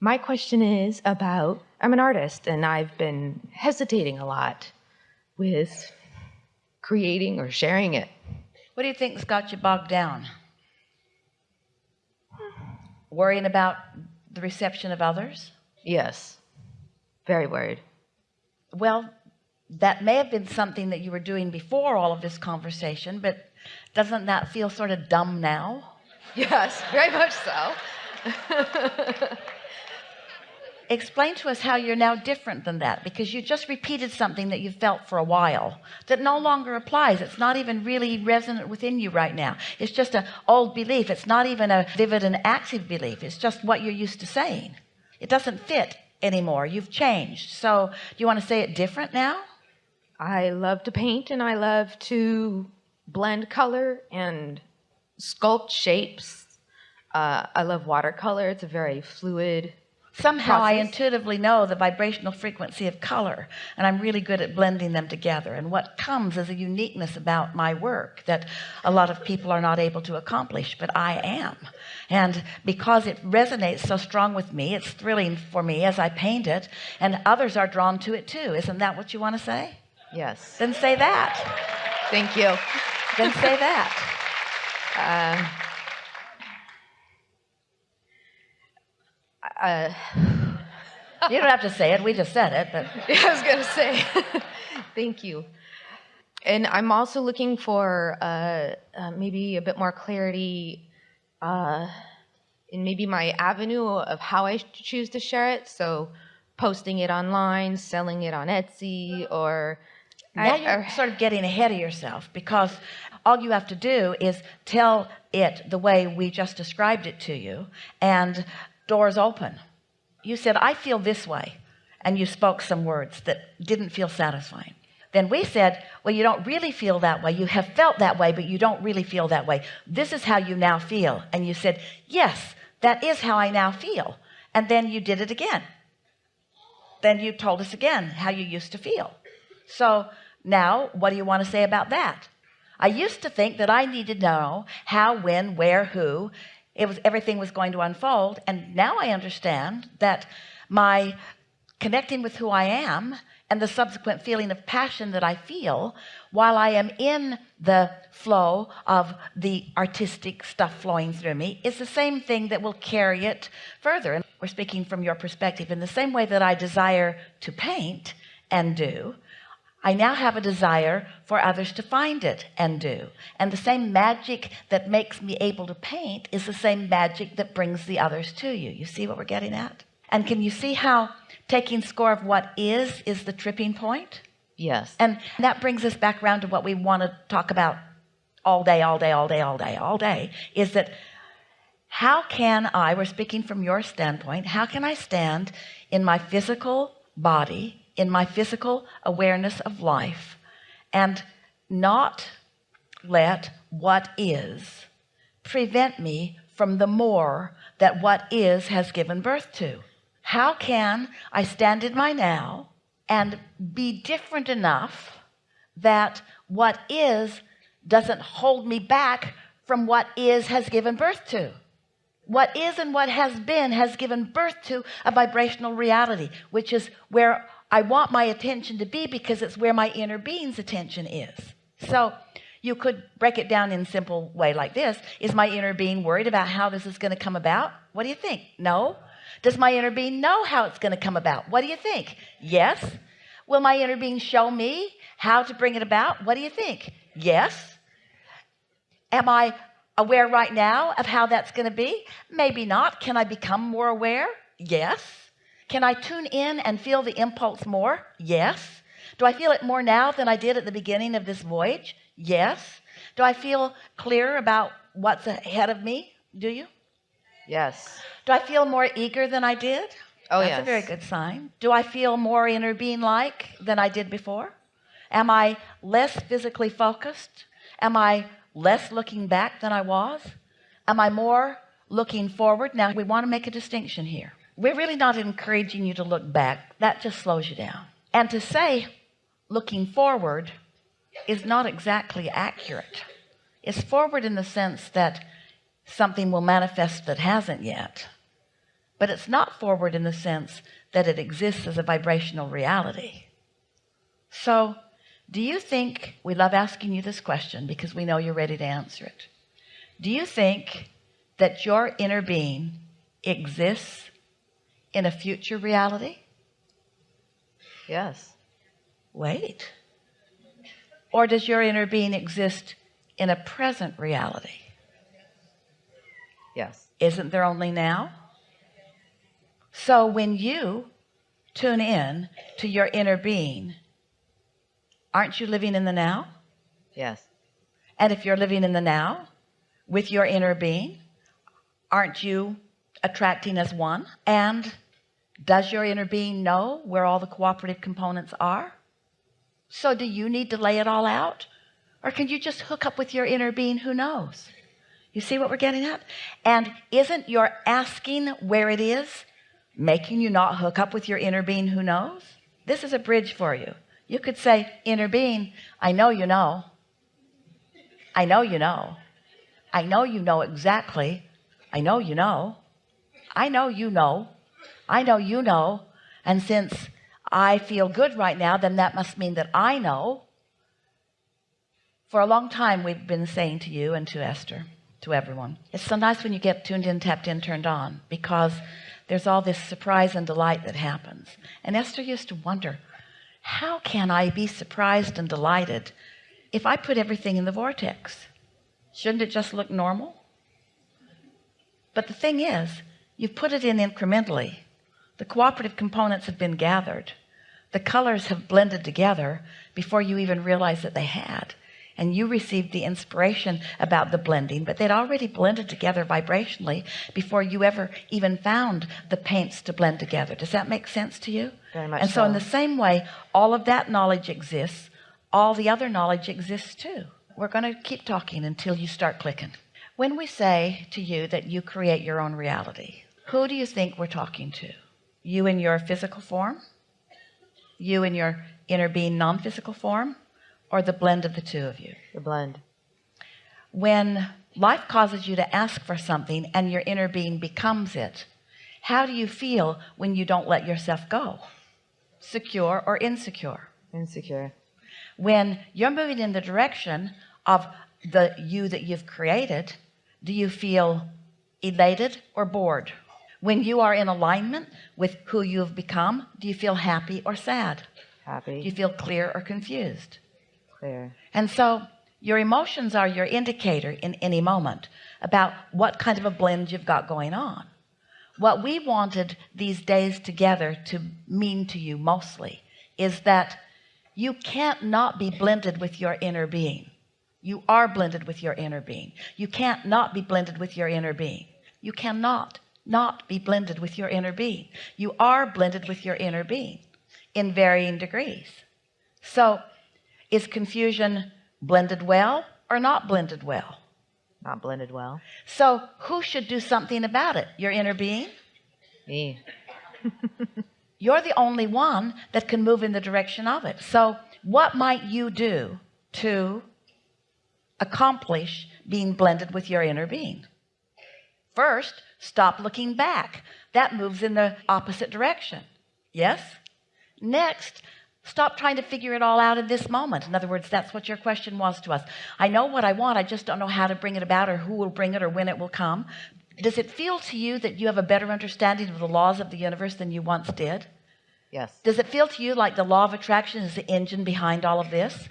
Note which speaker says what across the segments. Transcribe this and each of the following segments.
Speaker 1: My question is about I'm an artist and I've been hesitating a lot with creating or sharing it.
Speaker 2: What do you think's got you bogged down? Worrying about the reception of others?
Speaker 1: Yes. Very worried.
Speaker 2: Well, that may have been something that you were doing before all of this conversation, but doesn't that feel sort of dumb now?
Speaker 1: Yes, very much so.
Speaker 2: explain to us how you're now different than that because you just repeated something that you felt for a while that no longer applies. It's not even really resonant within you right now. It's just an old belief. It's not even a vivid and active belief. It's just what you're used to saying. It doesn't fit anymore. You've changed. So do you want to say it different now?
Speaker 1: I love to paint and I love to blend color and sculpt shapes. Uh, I love watercolor. It's a very fluid
Speaker 2: somehow process. I intuitively know the vibrational frequency of color and I'm really good at blending them together. And what comes is a uniqueness about my work that a lot of people are not able to accomplish but I am. And because it resonates so strong with me it's thrilling for me as I paint it and others are drawn to it too. Isn't that what you want to say?
Speaker 1: Yes.
Speaker 2: Then say that.
Speaker 1: Thank you.
Speaker 2: Then say that. Uh, uh, you don't have to say it. We just said it but
Speaker 1: I was gonna say. Thank you. And I'm also looking for uh, uh, maybe a bit more clarity uh, in maybe my avenue of how I choose to share it. So posting it online selling it on Etsy or
Speaker 2: now you're or, sort of getting ahead of yourself because all you have to do is tell it the way we just described it to you. And doors open. You said I feel this way. And you spoke some words that didn't feel satisfying. Then we said well you don't really feel that way. You have felt that way but you don't really feel that way. This is how you now feel. And you said yes that is how I now feel. And then you did it again. Then you told us again how you used to feel. So now what do you want to say about that? I used to think that I needed to know how when where who it was everything was going to unfold. And now I understand that my connecting with who I am and the subsequent feeling of passion that I feel while I am in the flow of the artistic stuff flowing through me is the same thing that will carry it further. And we're speaking from your perspective in the same way that I desire to paint and do I now have a desire for others to find it and do. And the same magic that makes me able to paint is the same magic that brings the others to you. You see what we're getting at? And can you see how taking score of what is is the tripping point?
Speaker 1: Yes.
Speaker 2: And that brings us back around to what we want to talk about all day all day all day all day all day is that how can I we're speaking from your standpoint how can I stand in my physical body in my physical awareness of life and not let what is prevent me from the more that what is has given birth to. How can I stand in my now and be different enough that what is doesn't hold me back from what is has given birth to? What is and what has been has given birth to a vibrational reality which is where I want my attention to be because it's where my inner being's attention is. So you could break it down in simple way like this. Is my inner being worried about how this is going to come about? What do you think? No. Does my inner being know how it's going to come about? What do you think? Yes. Will my inner being show me how to bring it about? What do you think? Yes. Am I aware right now of how that's going to be? Maybe not. Can I become more aware? Yes can I tune in and feel the impulse more? Yes. Do I feel it more now than I did at the beginning of this voyage? Yes. Do I feel clear about what's ahead of me? Do you?
Speaker 1: Yes.
Speaker 2: Do I feel more eager than I did?
Speaker 1: Oh
Speaker 2: that's
Speaker 1: yes.
Speaker 2: a very good sign. Do I feel more inner being like than I did before? Am I less physically focused? Am I less looking back than I was? Am I more looking forward? Now we want to make a distinction here we're really not encouraging you to look back. That just slows you down. And to say looking forward is not exactly accurate. It's forward in the sense that something will manifest that hasn't yet but it's not forward in the sense that it exists as a vibrational reality. So do you think we love asking you this question because we know you're ready to answer it. Do you think that your inner being exists in a future reality
Speaker 1: Yes.
Speaker 2: wait or does your inner being exist in a present reality
Speaker 1: Yes.
Speaker 2: isn't there only now so when you tune in to your inner being aren't you living in the now
Speaker 1: Yes.
Speaker 2: and if you're living in the now with your inner being aren't you attracting as one? And does your inner being know where all the cooperative components are? So do you need to lay it all out? Or can you just hook up with your inner being? Who knows? You see what we're getting at? And isn't your asking where it is making you not hook up with your inner being? Who knows? This is a bridge for you. You could say inner being I know you know. I know you know. I know you know exactly. I know you know I know you know. I know you know. And since I feel good right now then that must mean that I know. For a long time we've been saying to you and to Esther to everyone it's so nice when you get tuned in tapped in turned on because there's all this surprise and delight that happens. And Esther used to wonder how can I be surprised and delighted if I put everything in the vortex? Shouldn't it just look normal? But the thing is you've put it in incrementally. The cooperative components have been gathered. The colors have blended together before you even realized that they had. And you received the inspiration about the blending but they'd already blended together vibrationally before you ever even found the paints to blend together. Does that make sense to you?
Speaker 1: Very much
Speaker 2: and so in the same way all of that knowledge exists. All the other knowledge exists too. We're going to keep talking until you start clicking. When we say to you that you create your own reality who do you think we're talking to? You in your physical form? You in your inner being non-physical form? Or the blend of the two of you?
Speaker 1: The blend.
Speaker 2: when life causes you to ask for something and your inner being becomes it how do you feel when you don't let yourself go? Secure or insecure?
Speaker 1: Insecure.
Speaker 2: when you're moving in the direction of the you that you've created do you feel elated or bored when you are in alignment with who you have become do you feel happy or sad?
Speaker 1: Happy.
Speaker 2: do you feel clear or confused?
Speaker 1: Clear.
Speaker 2: and so your emotions are your indicator in any moment about what kind of a blend you've got going on. What we wanted these days together to mean to you mostly is that you can't not be blended with your inner being. You are blended with your inner being. You can't not be blended with your inner being. You cannot not be blended with your inner being. You are blended with your inner being in varying degrees. So is confusion blended well or not blended well?
Speaker 1: Not blended well.
Speaker 2: so who should do something about it? Your inner being?
Speaker 1: Me.
Speaker 2: you're the only one that can move in the direction of it. So what might you do to accomplish being blended with your inner being? First stop looking back. That moves in the opposite direction. Yes? Next stop trying to figure it all out in this moment. In other words that's what your question was to us. I know what I want I just don't know how to bring it about or who will bring it or when it will come. Does it feel to you that you have a better understanding of the laws of the universe than you once did?
Speaker 1: Yes.
Speaker 2: does it feel to you like the law of attraction is the engine behind all of this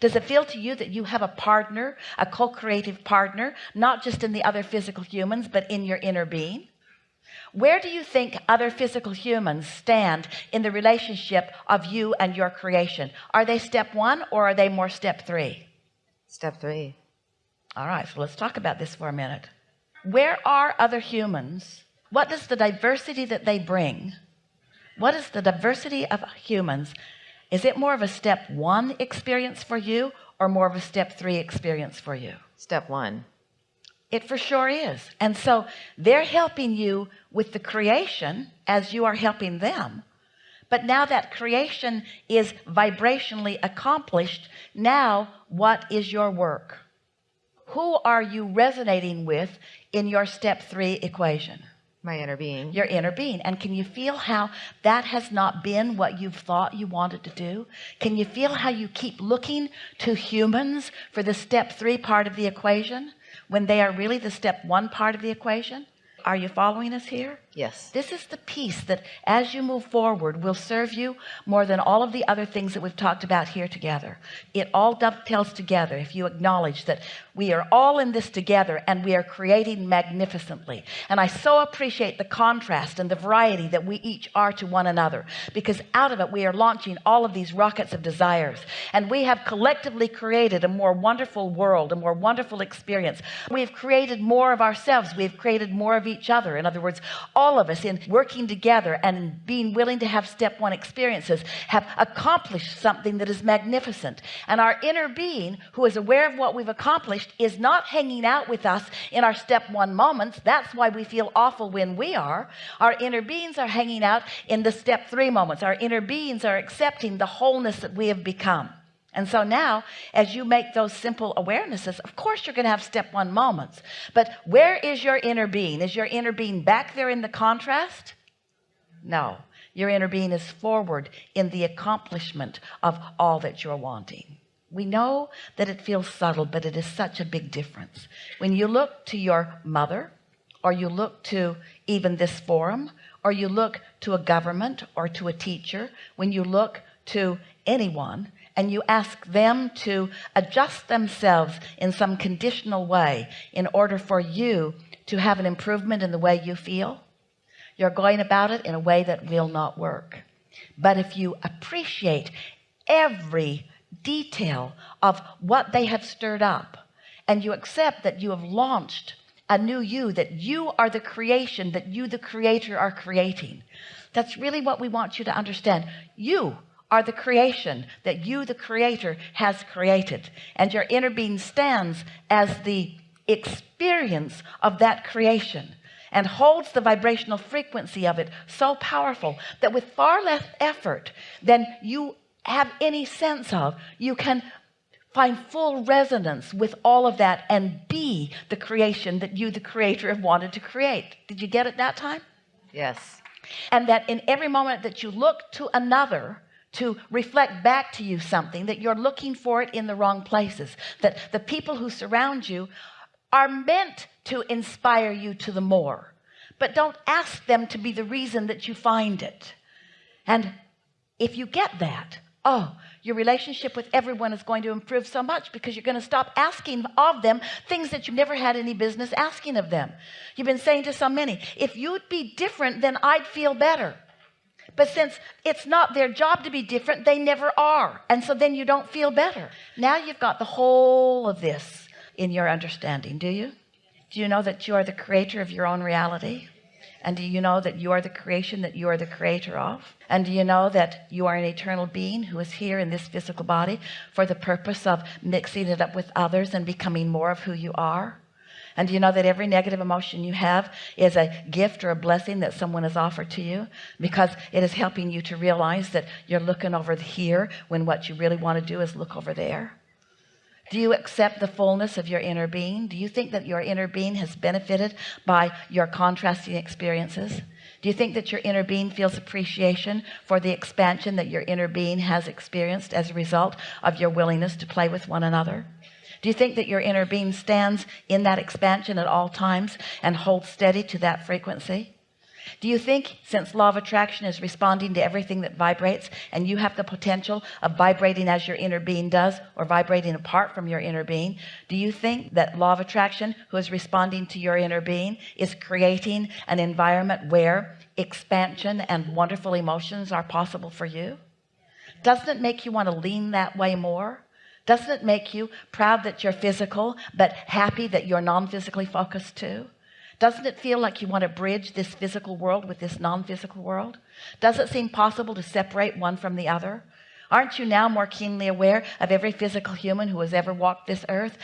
Speaker 2: does it feel to you that you have a partner a co-creative partner not just in the other physical humans but in your inner being? Where do you think other physical humans stand in the relationship of you and your creation? Are they step one or are they more step three?
Speaker 1: Step three.
Speaker 2: all right so let's talk about this for a minute. Where are other humans? What does the diversity that they bring what is the diversity of humans is it more of a step one experience for you or more of a step three experience for you?
Speaker 1: Step one.
Speaker 2: it for sure is. And so they're helping you with the creation as you are helping them. But now that creation is vibrationally accomplished now what is your work? Who are you resonating with in your step three equation
Speaker 1: My inner being.
Speaker 2: your inner being. And can you feel how that has not been what you've thought you wanted to do? Can you feel how you keep looking to humans for the step three part of the equation when they are really the step one part of the equation? Are you following us here
Speaker 1: Yes.
Speaker 2: this is the piece that as you move forward will serve you more than all of the other things that we've talked about here together. It all dovetails together if you acknowledge that we are all in this together and we are creating magnificently. And I so appreciate the contrast and the variety that we each are to one another because out of it we are launching all of these rockets of desires. And we have collectively created a more wonderful world a more wonderful experience. We have created more of ourselves. We have created more of each other. In other words all of us in working together and being willing to have step one experiences have accomplished something that is magnificent. And our inner being who is aware of what we've accomplished is not hanging out with us in our step one moments. That's why we feel awful when we are. Our inner beings are hanging out in the step three moments. Our inner beings are accepting the wholeness that we have become and so now as you make those simple awarenesses of course you're going to have step one moments. But where is your inner being? Is your inner being back there in the contrast? No. Your inner being is forward in the accomplishment of all that you're wanting. We know that it feels subtle but it is such a big difference. When you look to your mother or you look to even this forum or you look to a government or to a teacher when you look to anyone and you ask them to adjust themselves in some conditional way in order for you to have an improvement in the way you feel. You're going about it in a way that will not work. But if you appreciate every detail of what they have stirred up and you accept that you have launched a new you that you are the creation that you the creator are creating that's really what we want you to understand. You are the creation that you the creator has created. And your inner being stands as the experience of that creation and holds the vibrational frequency of it so powerful that with far less effort than you have any sense of you can find full resonance with all of that and be the creation that you the creator have wanted to create. Did you get it that time?
Speaker 1: Yes.
Speaker 2: and that in every moment that you look to another to reflect back to you something that you're looking for it in the wrong places that the people who surround you are meant to inspire you to the more. But don't ask them to be the reason that you find it. And if you get that oh your relationship with everyone is going to improve so much because you're going to stop asking of them things that you've never had any business asking of them. You've been saying to so many if you'd be different then I'd feel better but since it's not their job to be different they never are. And so then you don't feel better. Now you've got the whole of this in your understanding. Do you? Do you know that you are the creator of your own reality? And do you know that you are the creation that you are the creator of? And do you know that you are an eternal being who is here in this physical body for the purpose of mixing it up with others and becoming more of who you are and do you know that every negative emotion you have is a gift or a blessing that someone has offered to you? Because it is helping you to realize that you're looking over here when what you really want to do is look over there. Do you accept the fullness of your inner being? Do you think that your inner being has benefited by your contrasting experiences? Do you think that your inner being feels appreciation for the expansion that your inner being has experienced as a result of your willingness to play with one another do you think that your inner being stands in that expansion at all times and holds steady to that frequency? Do you think since law of attraction is responding to everything that vibrates and you have the potential of vibrating as your inner being does or vibrating apart from your inner being do you think that law of attraction who is responding to your inner being is creating an environment where expansion and wonderful emotions are possible for you? Doesn't it make you want to lean that way more doesn't it make you proud that you're physical but happy that you're non-physically focused too? Doesn't it feel like you want to bridge this physical world with this non-physical world? Does it seem possible to separate one from the other? Aren't you now more keenly aware of every physical human who has ever walked this earth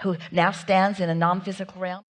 Speaker 2: who now stands in a non-physical realm